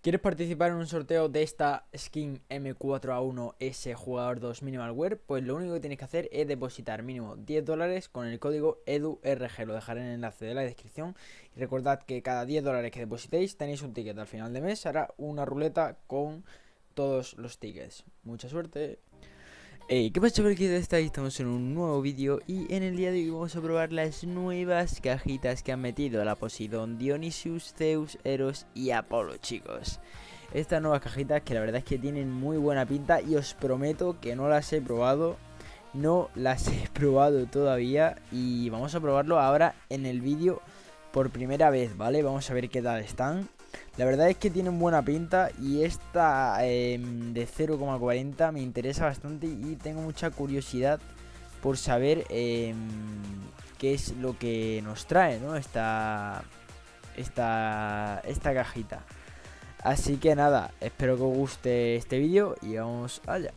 ¿Quieres participar en un sorteo de esta skin M4A1S jugador 2 Minimal Wear? Pues lo único que tienes que hacer es depositar mínimo 10 dólares con el código EDURG. Lo dejaré en el enlace de la descripción. Y recordad que cada 10 dólares que depositéis tenéis un ticket. Al final de mes hará una ruleta con todos los tickets. Mucha suerte. Hey, ¿qué pasa chavales? ¿Qué estáis? Estamos en un nuevo vídeo y en el día de hoy vamos a probar las nuevas cajitas que han metido la Poseidon, Dionysius, Zeus, Eros y Apolo, chicos. Estas nuevas cajitas que la verdad es que tienen muy buena pinta y os prometo que no las he probado, no las he probado todavía y vamos a probarlo ahora en el vídeo por primera vez, ¿vale? Vamos a ver qué tal están. La verdad es que tienen buena pinta y esta em, de 0,40 me interesa bastante y tengo mucha curiosidad por saber em, qué es lo que nos trae, ¿no? Esta, esta, esta cajita. Así que nada, espero que os guste este vídeo y vamos allá.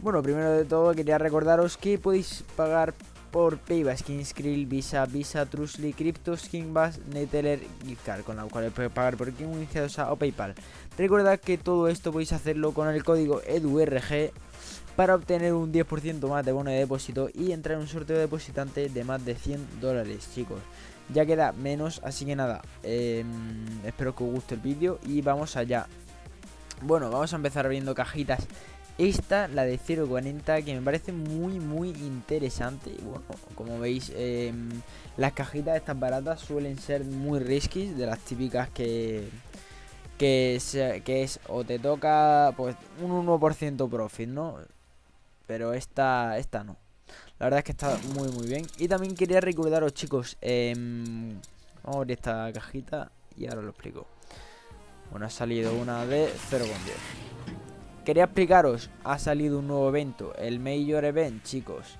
Bueno, primero de todo quería recordaros que podéis pagar por Payback, Skrill, Visa, Visa, Trustly, Crypto, Skinbass, Neteller, Giftcard, con la cual puedes pagar por King, o Paypal. Recuerda que todo esto podéis hacerlo con el código EDURG para obtener un 10% más de bono de depósito y entrar en un sorteo depositante de más de 100 dólares, chicos. Ya queda menos, así que nada, em, espero que os guste el vídeo y vamos allá. Bueno, vamos a empezar abriendo cajitas esta, la de 0.40, que me parece muy, muy interesante. Bueno, como veis, em, las cajitas estas baratas suelen ser muy risky, de las típicas que, que, que es o te toca pues un 1% profit, ¿no? Pero esta, esta no. La verdad es que está muy, muy bien. Y también quería recordaros, chicos, eh, vamos a abrir esta cajita y ahora lo explico. Bueno, ha salido una de 0.10. Quería explicaros, ha salido un nuevo evento, el Major Event, chicos.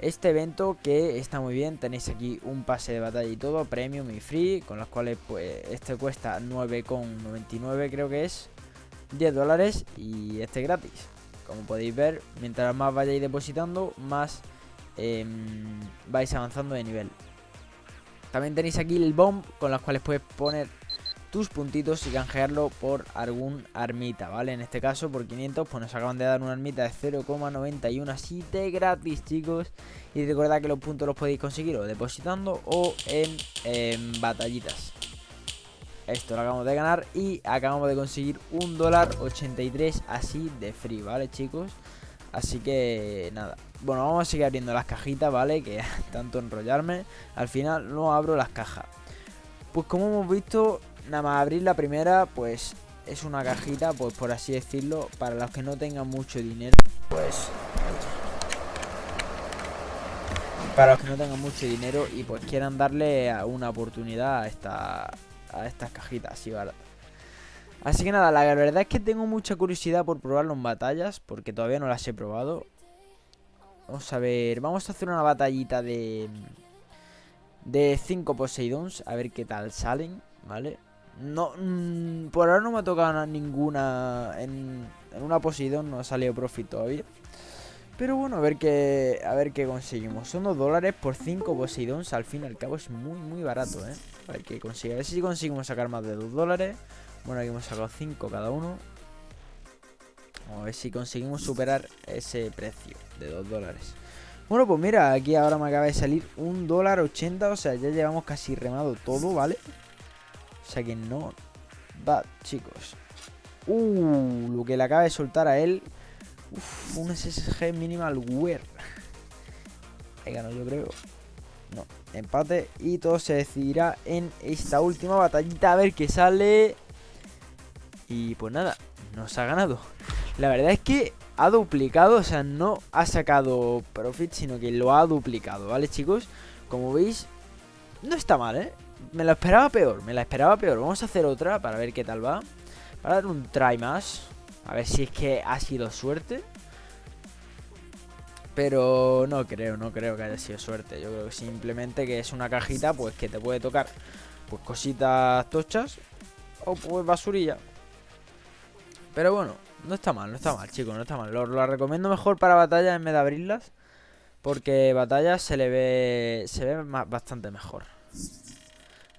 Este evento que está muy bien, tenéis aquí un pase de batalla y todo, premium y free, con los cuales pues este cuesta 9,99 creo que es, 10 dólares y este gratis. Como podéis ver, mientras más vayáis depositando, más em, vais avanzando de nivel. También tenéis aquí el bomb, con los cuales puedes poner tus puntitos y canjearlo por algún armita, ¿vale? En este caso por 500 pues nos acaban de dar una armita de 0,91 así de gratis, chicos. Y recuerda que los puntos los podéis conseguir o depositando o en, batallitas. Esto lo acabamos de ganar y acabamos de conseguir un dólar 83 así de free, ¿vale, chicos? Así que nada. Bueno, vamos a seguir abriendo las cajitas, ¿vale? Que tanto enrollarme. Al final no abro las cajas. Pues como hemos visto, Nada más abrir la primera, pues es una cajita, pues por así decirlo, para los que no tengan mucho dinero, pues... Para los que no tengan mucho dinero y pues quieran darle una oportunidad a, esta, a estas cajitas así. Así que nada, la verdad es que tengo mucha curiosidad por probarlo en batallas, porque todavía no las he probado. Vamos a ver, vamos a hacer una batallita de... De 5 Poseidons, a ver qué tal salen, ¿vale? No, mm, por ahora no me ha tocado ninguna. En, una Poseidon no ha salido profit todavía. Pero bueno, a ver qué, a ver qué conseguimos. Son 2 dólares por 5 Poseidons. Al fin y al cabo es muy, muy barato, ¿eh? A ver qué consigue. A ver si conseguimos sacar más de 2 dólares. Bueno, aquí hemos sacado 5 cada uno. Vamos a ver si conseguimos superar ese precio de 2 dólares. Bueno, pues mira, aquí ahora me acaba de salir un dólar 80. O sea, ya llevamos casi remado todo, ¿vale? O sea que no va, chicos. Uh, lo que le acaba de soltar a él. Uf, un SSG minimal wear. He ganado yo creo. No, empate. Y todo se decidirá en esta última batallita. A ver qué sale. Y pues nada, nos ha ganado. La verdad es que ha duplicado, o sea, no ha sacado profit, sino que lo ha duplicado, ¿vale, chicos? Como veis, no está mal, ¿eh? Me lo esperaba peor, me la esperaba peor. Vamos a hacer otra para ver qué tal va. Para dar un try más. A ver si es que ha sido suerte. Pero no creo, no creo que haya sido suerte. Yo creo que simplemente que es una cajita pues que te puede tocar pues cositas tochas o pues basurilla. Pero bueno, no está mal, no está mal, chicos, no está mal. Lo, lo recomiendo mejor para batallas en vez de abrirlas. Porque batallas se le ve, se ve bastante mejor.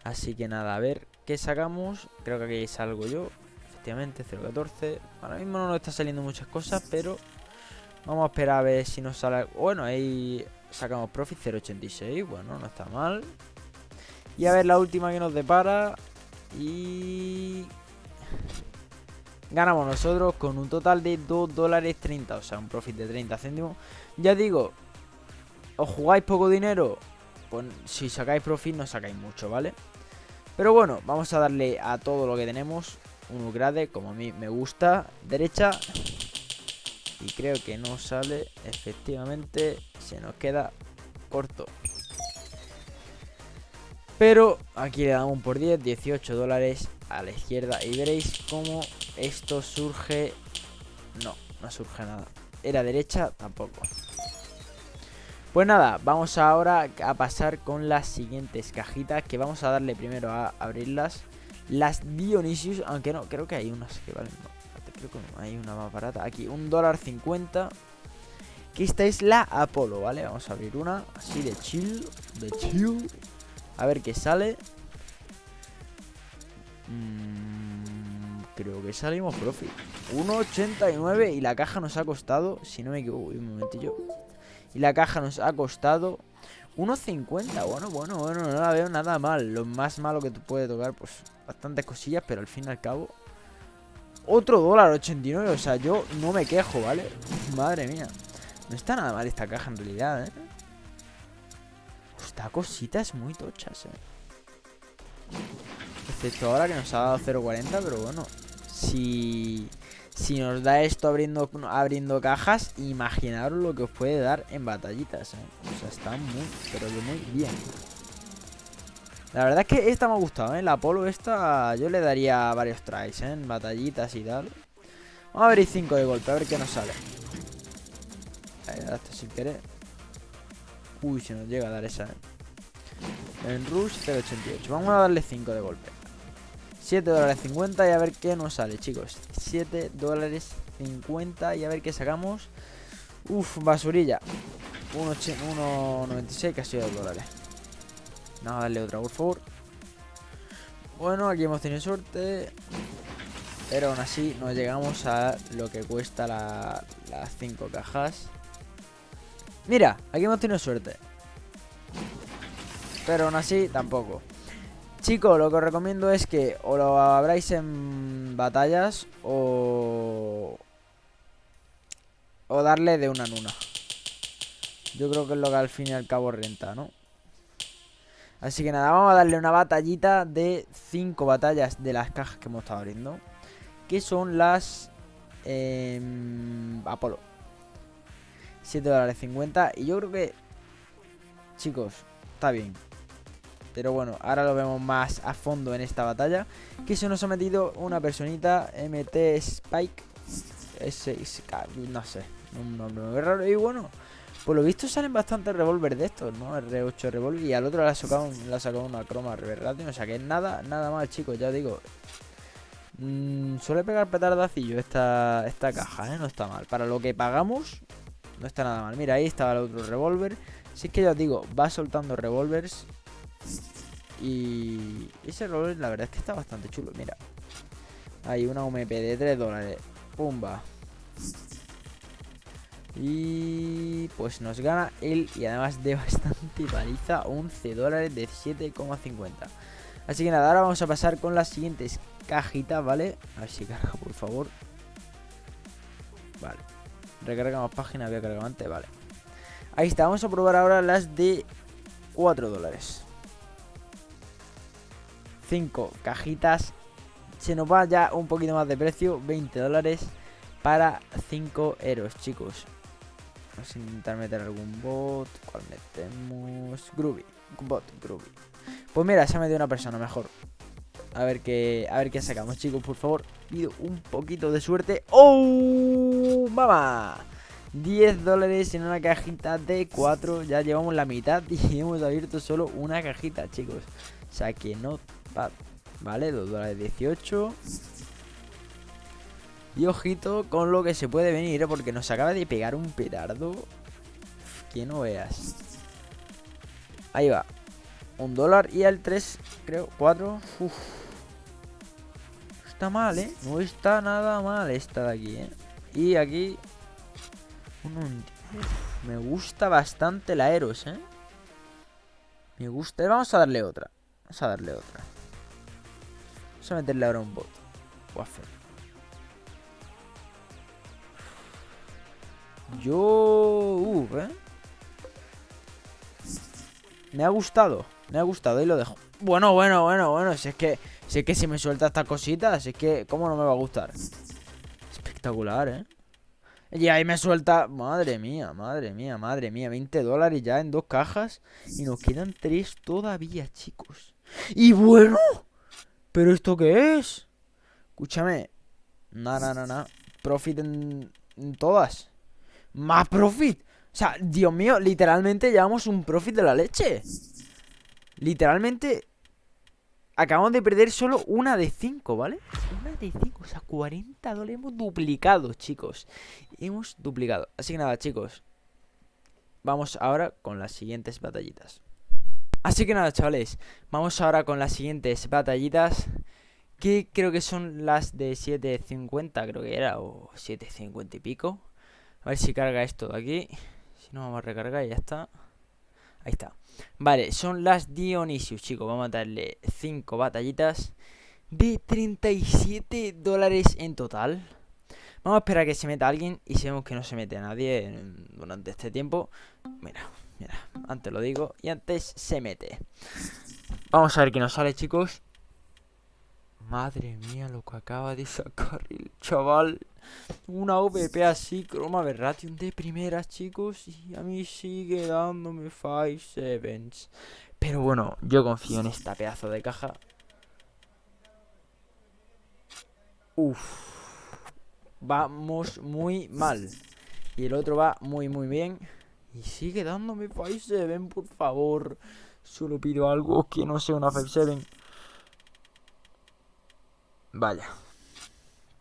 Así que nada, a ver qué sacamos. Creo que aquí salgo yo. efectivamente, 0.14. Ahora mismo no nos está saliendo muchas cosas, pero vamos a esperar a ver si nos sale... Bueno, ahí sacamos profit 0.86, bueno, no está mal. Y a ver la última que nos depara. Y... Ganamos nosotros con un total de 2 dólares 30, o sea, un profit de 30 céntimos. Ya digo, os jugáis poco dinero, si sacáis profit no sacáis mucho, ¿vale? Pero bueno, vamos a darle a todo lo que tenemos un upgrade, como a mí me gusta, derecha. Y creo que no sale, efectivamente, se nos queda corto. Pero aquí le damos por 10, 18 dólares a la izquierda y veréis cómo esto surge... No, no surge nada. Era derecha, tampoco. Pues nada, vamos ahora a pasar con las siguientes cajitas Que vamos a darle primero a abrirlas. Las Dionysius, aunque no, creo que hay unas que valen Creo que hay una más barata. Aquí, un dólar cincuenta. Que esta es la Apolo, ¿vale? Vamos a abrir una, así de chill De chill. A ver qué sale. Mm, Creo que salimos profit. 1.89 y la caja nos ha costado Si no me equivoco, un momentillo y la caja nos ha costado 1.50. Bueno, bueno, bueno, no la veo nada mal. Lo más malo que te puede tocar, pues bastantes cosillas, pero al fin y al cabo... Otro dólar 89, o sea, yo no me quejo, ¿vale? Madre mía. No está nada mal esta caja en realidad, ¿eh? Esta cosita es muy tochas, ¿eh? Excepto ahora que nos ha dado 0.40, pero bueno. Si si nos da esto abriendo, abriendo cajas, imaginaros lo que os puede dar en batallitas, ¿eh? O sea, está muy, pero muy bien. La verdad es que esta me ha gustado, ¿eh? La Polo esta yo le daría varios tries, ¿eh? En batallitas y tal. Vamos a abrir 5 de golpe, a ver qué nos sale. Ahí, esto sin querer. Uy, se nos llega a dar esa, ¿eh? En Rush 0.88. Vamos a darle 5 de golpe. 7 dólares 50 y a ver qué nos sale, chicos. 7 dólares 50 y a ver qué sacamos. Uf, basurilla. 1.96, casi 2 dólares. Vamos a darle otra, por favor. Bueno, aquí hemos tenido suerte. Pero aún así no llegamos a lo que cuesta las 5 cajas. Mira, aquí hemos tenido suerte. Pero aún así tampoco. Chicos, lo que os recomiendo es que o lo abráis en batallas o... O darle de una en una. Yo creo que es lo que al fin y al cabo renta, ¿no? Así que nada, vamos a darle una batallita de 5 batallas de las cajas que hemos estado abriendo. Que son las... Eh, Apolo. 7 dólares 50. Y yo creo que... Chicos, está bien. Pero bueno, ahora lo vemos más a fondo en esta batalla. Que se nos ha metido una personita, MT Spike. S6K, no sé, un nombre muy raro. Y bueno, por lo visto salen bastantes revólver de estos, ¿no? R8 revólver. Y al otro le ha sacado, sacado una croma reverratio. O sea que nada, nada mal, chicos, ya digo. Mm, suele pegar petardacillo esta, esta caja, ¿eh? No está mal. Para lo que pagamos, no está nada mal. Mira, ahí estaba el otro revólver. Si es que ya os digo, va soltando revólveres y ese rol la verdad es que está bastante chulo. Mira. Hay una UMP de 3 dólares. Pumba. Y pues nos gana él y además de bastante paliza 11 dólares de 7,50. Así que nada, ahora vamos a pasar con las siguientes cajitas, ¿vale? A ver si carga, por favor. Vale. Recargamos página, había cargado antes, vale. Ahí está, vamos a probar ahora las de 4 dólares. 5 cajitas. Se nos va ya un poquito más de precio, 20 dólares para 5 euros, chicos. Vamos a intentar meter algún bot. ¿Cuál metemos? Groovy. Bot, Groovy. Pues mira, se ha metido una persona mejor. A ver qué, a ver qué sacamos, chicos, por favor. Pido un poquito de suerte. ¡Oh! ¡Mamá! 10 dólares en una cajita de 4. Ya llevamos la mitad y hemos abierto solo una cajita, chicos. O sea que no Vale, 2 dólares 18. Y ojito con lo que se puede venir, porque nos acaba de pegar un petardo. Que no veas. Ahí va. Un dólar y al 3, creo, 4. está mal, ¿eh? No está nada mal esta de aquí, ¿eh? Y aquí... me gusta bastante la Eros, ¿eh? Me gusta. Vamos a darle otra. Vamos a darle otra. Vamos a meterle ahora un bot. Waffle. Yo... Uh, ¿eh? Me ha gustado. Me ha gustado y lo dejo. Bueno, bueno, bueno, bueno. Si es que... Si es que si me suelta estas cositas, si es que... ¿Cómo no me va a gustar? Espectacular, ¿eh? Y ahí me suelta... Madre mía, madre mía, madre mía. 20 dólares ya en dos cajas. Y nos quedan tres todavía, chicos. Y bueno... ¿Pero esto qué es? Escúchame. No, no, no, no. Profit en, en todas. Más profit. O sea, Dios mío, literalmente llevamos un profit de la leche. Literalmente Acabamos de perder solo una de 5, ¿vale? Una de 5, o sea, 40 dólares. Hemos duplicado, chicos. Hemos duplicado. Así que nada, chicos. Vamos ahora con las siguientes batallitas. Así que nada, chavales. Vamos ahora con las siguientes batallitas Que creo que son las de 7.50, creo que era O 7.50 y pico. A ver si carga esto de aquí. Si no, vamos a recargar y ya está. Ahí está. Vale, son las Dionysius, chicos. Vamos a darle 5 batallitas de 37 dólares en total. Vamos a esperar a que se meta alguien y si vemos que no se mete a nadie durante este tiempo. Mira, mira, antes lo digo y antes se mete. Vamos a ver qué nos sale, chicos. Madre mía, lo que acaba de sacar el chaval. Una OVP así, croma Verration de primeras, chicos. Y a mí sigue dándome 5 sevens. Pero bueno, yo confío en esta pedazo de caja. Uf. Vamos muy mal. Y el otro va muy, muy bien. Y sigue dándome 5 7 por favor. Solo pido algo que no sea una 5 7 Vaya.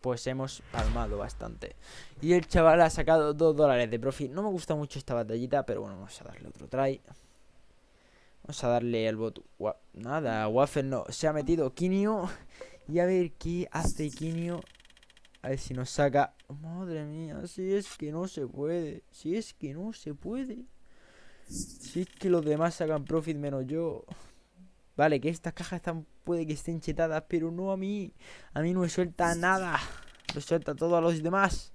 Pues hemos palmado bastante. Y el chaval ha sacado 2 dólares de profit. No me gusta mucho esta batallita, pero bueno, vamos a darle otro try. Vamos a darle el bot. Nada, Waffle no. Se ha metido Kinio. Y a ver qué hace Kinio. A ver si nos saca. Madre mía, si es que no se puede. Si es que no se puede. Si es que los demás sacan profit menos yo. Vale, que estas cajas están, puede que estén chetadas, pero no a mí. A mí no me suelta nada. Me suelta todo a los demás.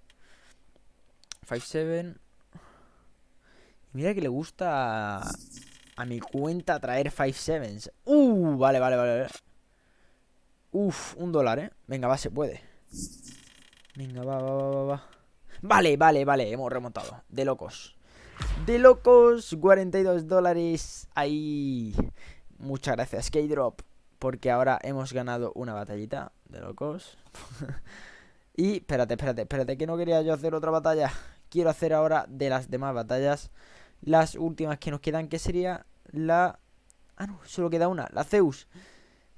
5-7. Mira que le gusta a, mi cuenta traer 5-7s. Uh, vale, vale, vale. Uf, un dólar, ¿eh? Venga, va, se puede. Venga, va, va, va, va, va. Vale, vale, vale, hemos remontado. De locos. De locos, 42 dólares. Ahí. Muchas gracias, K-Drop. Porque ahora hemos ganado una batallita de locos. y espérate, espérate, espérate, que no quería yo hacer otra batalla. Quiero hacer ahora de las demás batallas las últimas que nos quedan, que sería la... Ah, no, solo queda una, la Zeus.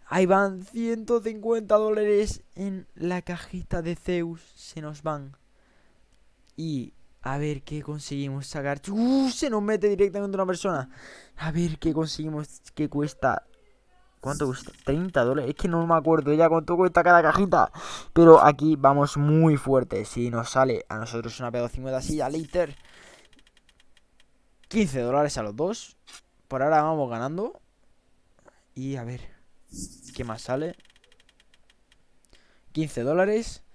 Ahí van 150 dólares en la cajita de Zeus. Se nos van. Y a ver qué conseguimos sacar. ¡Uh! Se nos mete directamente una persona. A ver qué conseguimos. ¿Qué cuesta? ¿Cuánto cuesta? 30 dólares. Es que no me acuerdo ya cuánto cuesta cada cajita. Pero aquí vamos muy fuerte. Si nos sale a nosotros una P250 así, a later. 15 dólares a los dos. Por ahora vamos ganando. Y a ver. ¿Qué más sale? 15 dólares.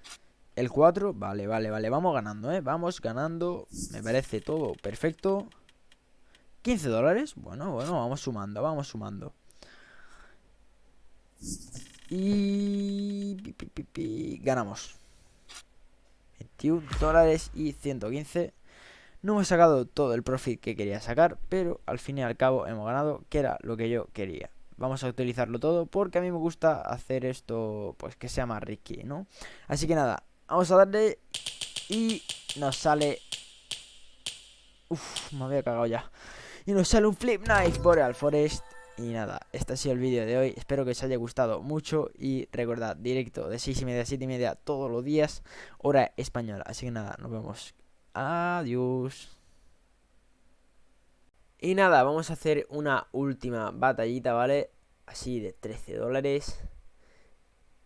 El 4, vale, vale, vale, vamos ganando, ¿eh? Vamos ganando, me parece todo perfecto. 15 dólares, bueno, bueno, vamos sumando, vamos sumando. Y... Ganamos. 21 dólares y 115 No hemos sacado todo el profit que quería sacar Pero al fin y al cabo hemos ganado, que era lo que yo quería. Vamos a utilizarlo todo porque a mí me gusta hacer esto, pues que sea más risky, ¿no? Así que nada, Vamos a darle Y nos sale Uf, me había cagado ya. Y nos sale un Flip Knife Boreal Forest. Y nada, este ha sido el vídeo de hoy. Espero que os haya gustado mucho Y recordad, directo de 6 y media a 7 y media Todos los días, hora española. Así que nada, nos vemos. Adiós. Y nada, vamos a hacer una última batallita, ¿vale? Así de 13 dólares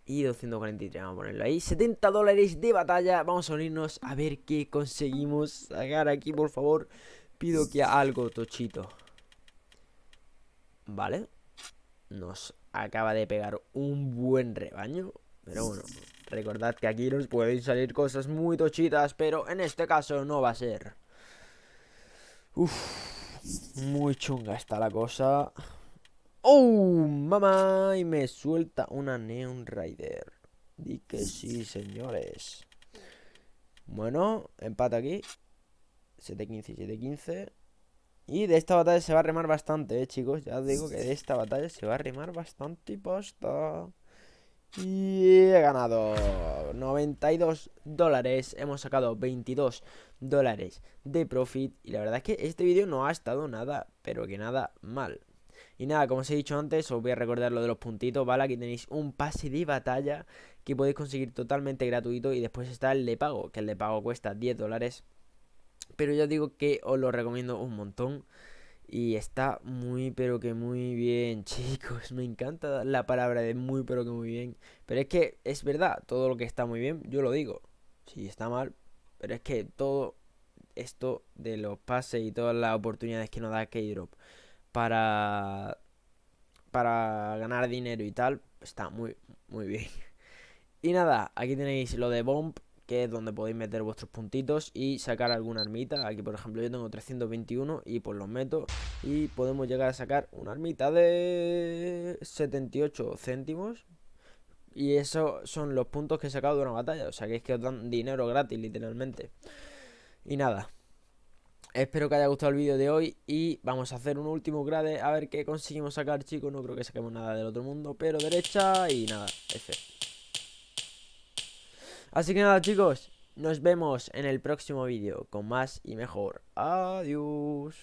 y 243, vamos a ponerlo ahí. 70 dólares de batalla. Vamos a unirnos a ver qué conseguimos sacar aquí, por favor. Pido que algo tochito. Vale. Nos acaba de pegar un buen rebaño. Pero bueno, recordad que aquí nos pueden salir cosas muy tochitas Pero en este caso no va a ser. Uf, muy chunga está la cosa ¡Oh, mamá! Y me suelta una Neon Rider. Di que sí, señores. Bueno, empate aquí. 7-15 7-15. Y de esta batalla se va a remar bastante, eh, chicos. Ya os digo que de esta batalla se va a remar bastante y posta. Y he ganado 92 dólares. Hemos sacado 22 dólares de profit. Y la verdad es que este vídeo no ha estado nada, pero que nada mal. Y nada, como os he dicho antes, os voy a recordar lo de los puntitos, ¿vale? Aquí tenéis un pase de batalla que podéis conseguir totalmente gratuito y después está el de pago, que el de pago cuesta 10 dólares. Pero ya digo que os lo recomiendo un montón. Y está muy pero que muy bien, chicos. Me encanta la palabra de muy pero que muy bien. Pero es que es verdad, todo lo que está muy bien, yo lo digo. Si está mal, pero es que todo esto de los pases y todas las oportunidades que nos da K-Drop para, para ganar dinero y tal, está muy, muy bien. Y nada, aquí tenéis lo de Bomb, que es donde podéis meter vuestros puntitos y sacar alguna armita. Aquí, por ejemplo, yo tengo 321 y pues los meto y podemos llegar a sacar una armita de 78 céntimos. Y esos son los puntos que he sacado de una batalla. O sea que es que os dan dinero gratis, literalmente. Y nada, Espero que haya gustado el vídeo de hoy y vamos a hacer un último grade a ver qué conseguimos sacar, chicos. No creo que saquemos nada del otro mundo, pero derecha y nada, F. Así que nada, chicos, nos vemos en el próximo vídeo con más y mejor. Adiós.